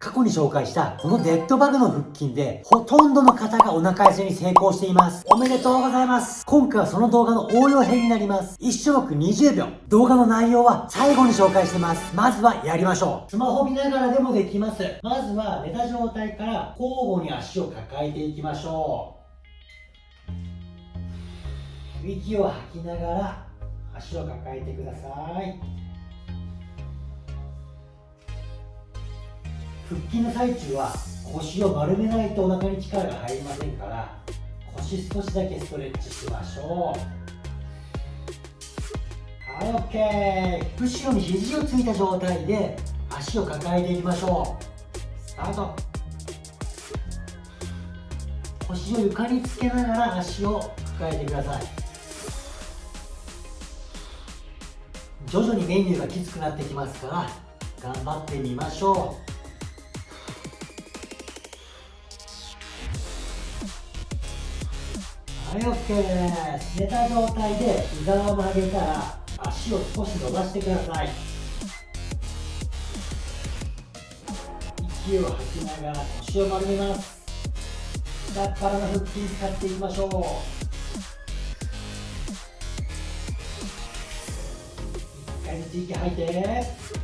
過去に紹介したこのデッドバグの腹筋でほとんどの方がお腹痩せに成功しています。おめでとうございます。今回はその動画の応用編になります。1種目20秒。動画の内容は最後に紹介してます。まずはやりましょう。スマホ見ながらでもできます。まずは寝た状態から交互に足を抱えていきましょう。息を吐きながら足を抱えてください。腹筋の最中は腰を丸めないとお腹に力が入りませんから腰少しだけストレッチしましょう。はい OK 後ろに肘をついた状態で足を抱えていきましょう。スタート。腰を床につけながら足を抱えてください。徐々にメニューがきつくなってきますから頑張ってみましょう。はい OK です寝た状態で膝を曲げたら足を少し伸ばしてください。息を吐きながら腰を丸めます。下っ腹の腹筋使っていきましょう。一回ずつ息吐いて。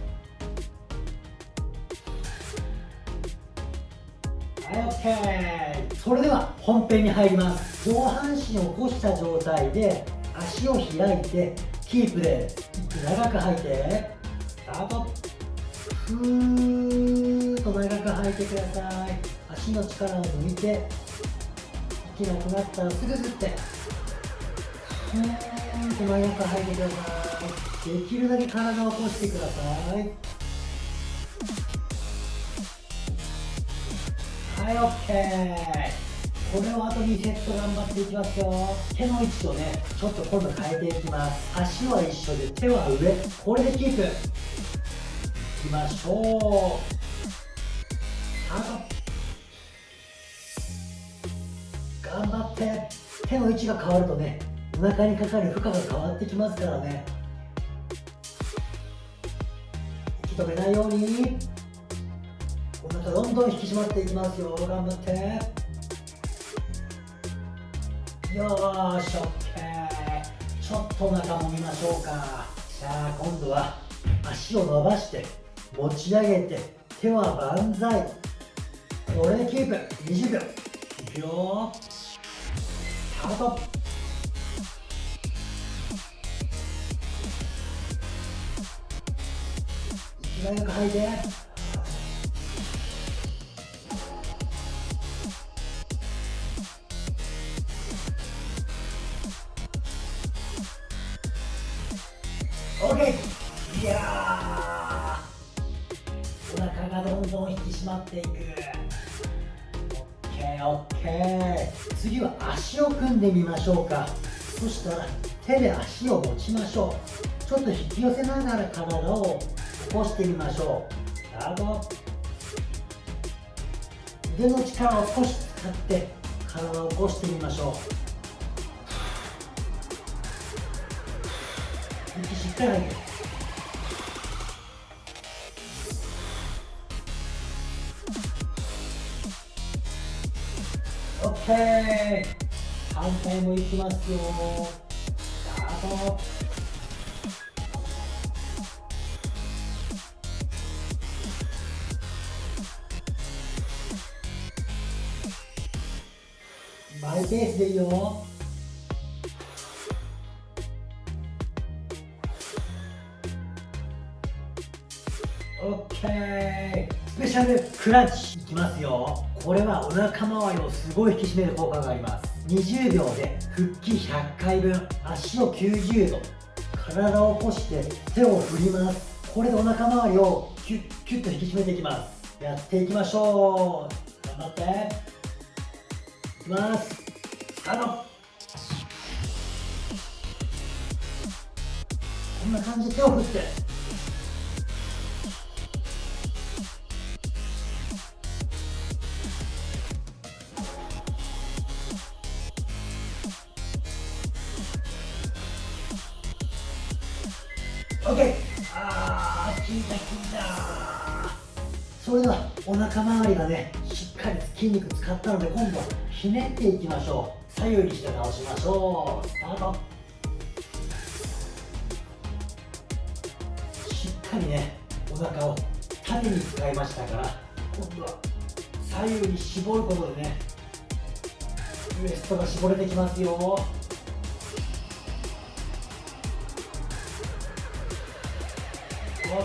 はい OK それでは本編に入ります。上半身を起こした状態で足を開いてキープで長く吐いてスタート。ふーっと長く吐いてください。足の力を抜いて息なくなったらすぐ吸って。ふーんと長く吐いてください。できるだけ体を起こしてください。はい OK これをあと2セット頑張っていきますよ。手の位置をねちょっと今度変えていきます。足は一緒で手は上。これでキープ。いきましょう。スタート頑張って。手の位置が変わるとねお腹にかかる負荷が変わってきますからね。息止めないように。お腹どんどん引き締まっていきますよ。頑張って。よーし OK ちょっとお腹もみましょうか。じゃあ今度は足を伸ばして持ち上げて手は万歳。これキープ20秒。いくよスタート息早く吐いて。OK いやお腹がどんどん引き締まっていく。OKOK 次は足を組んでみましょうか。そしたら手で足を持ちましょう。ちょっと引き寄せながら体を起こしてみましょう。スタート。腕の力を少し使って体を起こしてみましょう。息しっかり上げるオッケー反対もいきますよ。スタート。マイペースでいいよ。OK スペシャルクランチいきますよ。これはお腹周りをすごい引き締める効果があります。20秒で腹筋100回分足を90度体を起こして手を振ります。これでお腹周りをキュッキュッと引き締めていきます。やっていきましょう。頑張って。いきます。スタート。こんな感じで手を振って。OK あー効いた効いた。それではお腹周りがねしっかり筋肉使ったので今度はひねっていきましょう。左右にして倒しましょう。スタート。しっかりねお腹を縦に使いましたから今度は左右に絞ることでねウエストが絞れてきますよ。OK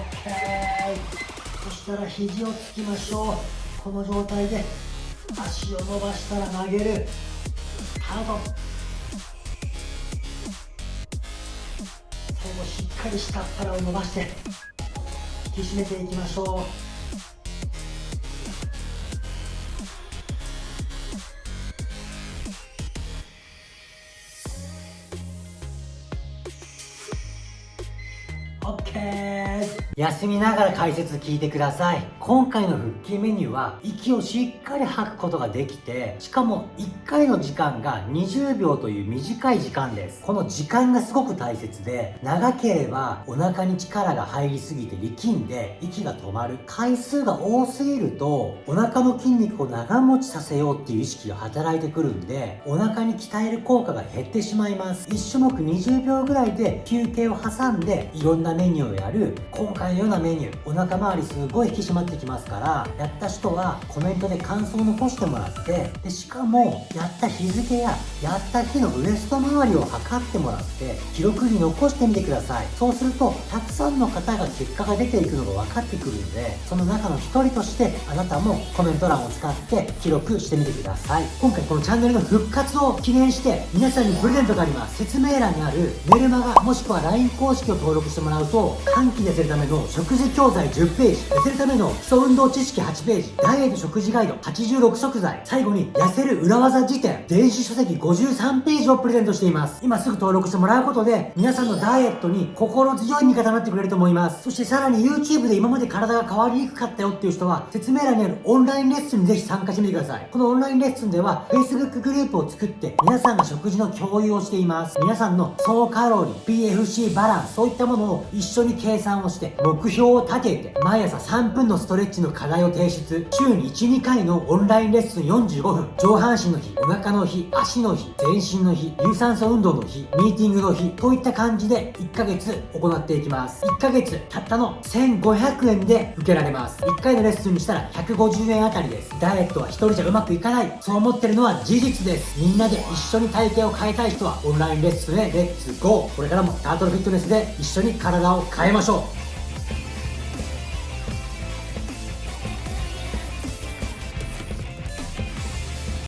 そしたら肘をつきましょう。この状態で足を伸ばしたら投げる。ハード。最後しっかり下っ腹を伸ばして引き締めていきましょう。OK 休みながら解説聞いてください。今回の腹筋メニューは息をしっかり吐くことができてしかも1回の時間が20秒という短い時間です。この時間がすごく大切で長ければお腹に力が入りすぎて力んで息が止まる回数が多すぎるとお腹の筋肉を長持ちさせようっていう意識が働いてくるんでお腹に鍛える効果が減ってしまいます。1種目20秒ぐらいで休憩を挟んでいろんなメニューをやる。今回のようなメニューお腹周りすごい引き締まってきますからやった人はコメントで感想を残してもらってでしかもやった日付ややった日のウエスト周りを測ってもらって記録に残してみてください。そうするとたくさんの方が結果が出ていくのが分かってくるのでその中の一人としてあなたもコメント欄を使って記録してみてください。今回このチャンネルの復活を記念して皆さんにプレゼントがあります。説明欄にあるメルマガもしくは LINE 公式を登録してもらうと短期でせるためのの食事教材10ページ。痩せるための基礎運動知識8ページ。ダイエット食事ガイド。86食材。最後に痩せる裏技辞典。電子書籍53ページをプレゼントしています。今すぐ登録してもらうことで皆さんのダイエットに心強い味方になってくれると思います。そしてさらに YouTube で今まで体が変わりにくかったよっていう人は説明欄にあるオンラインレッスンにぜひ参加してみてください。このオンラインレッスンでは Facebook グループを作って皆さんが食事の共有をしています。皆さんの総カロリー PFC バランスそういったものを一緒に計算をして目標を立てて毎朝3分のストレッチの課題を提出。週に12回のオンラインレッスン45分。上半身の日お腹の日足の日全身の日。有酸素運動の日。ミーティングの日といった感じで1ヶ月行っていきます。1ヶ月たったの1500円で受けられます。1回のレッスンにしたら150円あたりです。ダイエットは1人じゃうまくいかない。そう思ってるのは事実です。みんなで一緒に体型を変えたい人はオンラインレッスンへレッツゴー。これからもタートルフィットネスで一緒に体を変えましょう。